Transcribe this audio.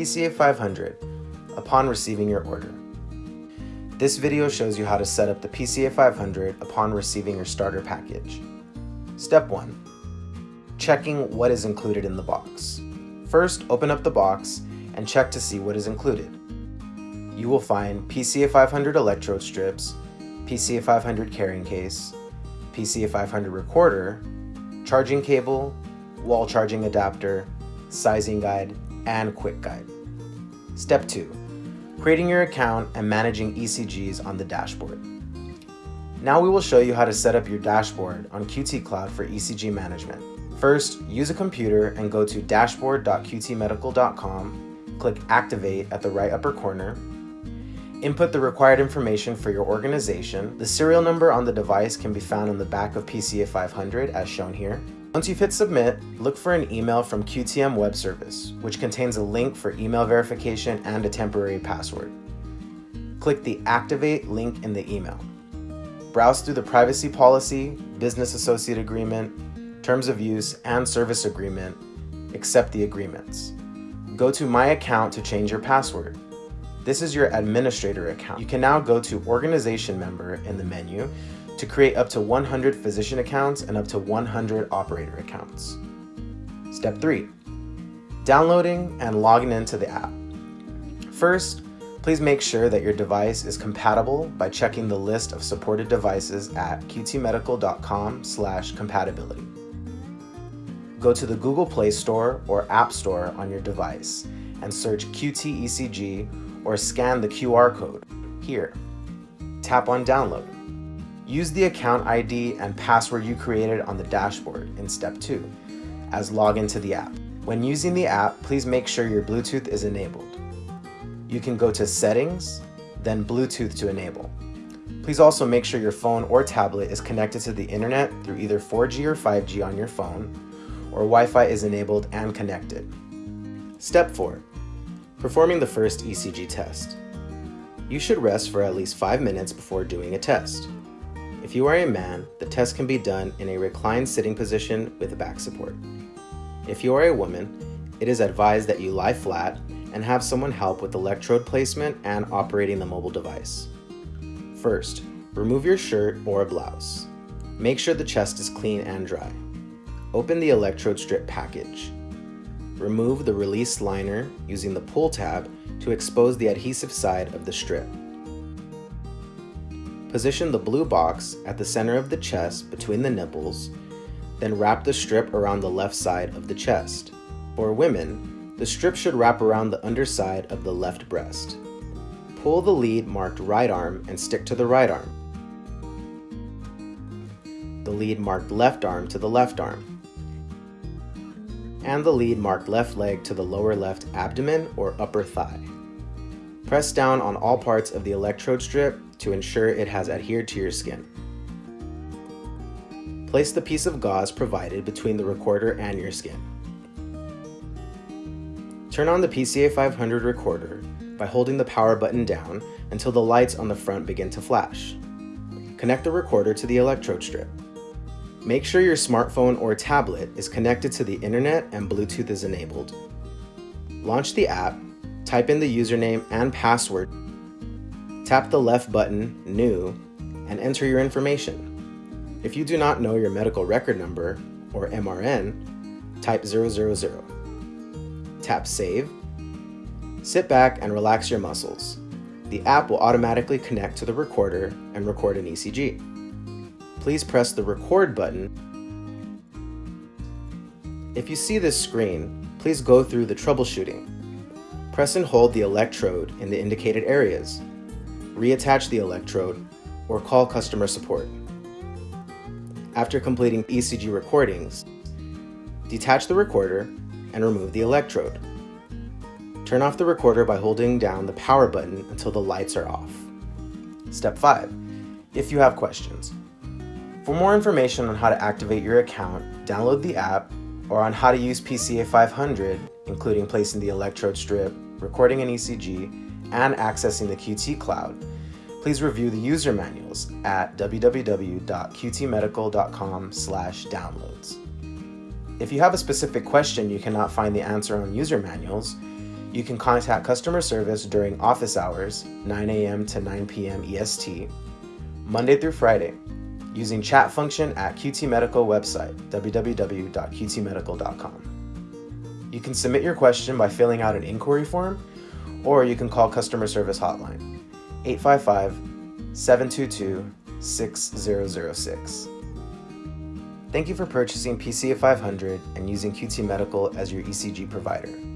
PCA 500 upon receiving your order. This video shows you how to set up the PCA 500 upon receiving your starter package. Step 1. Checking what is included in the box. First, open up the box and check to see what is included. You will find PCA 500 electrode strips, PCA 500 carrying case, PCA 500 recorder, charging cable, wall charging adapter, sizing guide, and quick guide. Step 2. Creating your account and managing ECGs on the dashboard. Now we will show you how to set up your dashboard on Qt Cloud for ECG management. First, use a computer and go to dashboard.qtmedical.com, click Activate at the right upper corner, Input the required information for your organization. The serial number on the device can be found on the back of PCA 500 as shown here. Once you've hit submit, look for an email from QTM Web Service, which contains a link for email verification and a temporary password. Click the Activate link in the email. Browse through the privacy policy, business associate agreement, terms of use, and service agreement. Accept the agreements. Go to My Account to change your password. This is your administrator account. You can now go to Organization Member in the menu to create up to 100 physician accounts and up to 100 operator accounts. Step 3. Downloading and logging into the app. First, please make sure that your device is compatible by checking the list of supported devices at qtmedical.com slash compatibility. Go to the Google Play Store or App Store on your device and search Qt ECG or scan the QR code here. Tap on download. Use the account ID and password you created on the dashboard in step 2 as log into the app. When using the app, please make sure your Bluetooth is enabled. You can go to settings, then Bluetooth to enable. Please also make sure your phone or tablet is connected to the internet through either 4G or 5G on your phone, or Wi-Fi is enabled and connected. Step 4. Performing the first ECG test. You should rest for at least 5 minutes before doing a test. If you are a man, the test can be done in a reclined sitting position with back support. If you are a woman, it is advised that you lie flat and have someone help with electrode placement and operating the mobile device. First, remove your shirt or blouse. Make sure the chest is clean and dry. Open the electrode strip package. Remove the release liner using the pull tab to expose the adhesive side of the strip. Position the blue box at the center of the chest between the nipples, then wrap the strip around the left side of the chest. For women, the strip should wrap around the underside of the left breast. Pull the lead marked right arm and stick to the right arm. The lead marked left arm to the left arm and the lead marked left leg to the lower left abdomen or upper thigh. Press down on all parts of the electrode strip to ensure it has adhered to your skin. Place the piece of gauze provided between the recorder and your skin. Turn on the PCA 500 recorder by holding the power button down until the lights on the front begin to flash. Connect the recorder to the electrode strip. Make sure your smartphone or tablet is connected to the internet and Bluetooth is enabled. Launch the app, type in the username and password, tap the left button, New, and enter your information. If you do not know your medical record number, or MRN, type 000. Tap Save. Sit back and relax your muscles. The app will automatically connect to the recorder and record an ECG please press the record button. If you see this screen, please go through the troubleshooting. Press and hold the electrode in the indicated areas. Reattach the electrode or call customer support. After completing ECG recordings, detach the recorder and remove the electrode. Turn off the recorder by holding down the power button until the lights are off. Step 5. If you have questions, for more information on how to activate your account, download the app, or on how to use PCA 500, including placing the electrode strip, recording an ECG, and accessing the Qt Cloud, please review the user manuals at www.qtmedical.com slash downloads. If you have a specific question you cannot find the answer on user manuals, You can contact customer service during office hours, 9 a.m. to 9 p.m. EST, Monday through Friday, using chat function at QT Medical website, www.qtmedical.com. You can submit your question by filling out an inquiry form, or you can call customer service hotline, 855 722 6006. Thank you for purchasing PCA 500 and using QT Medical as your ECG provider.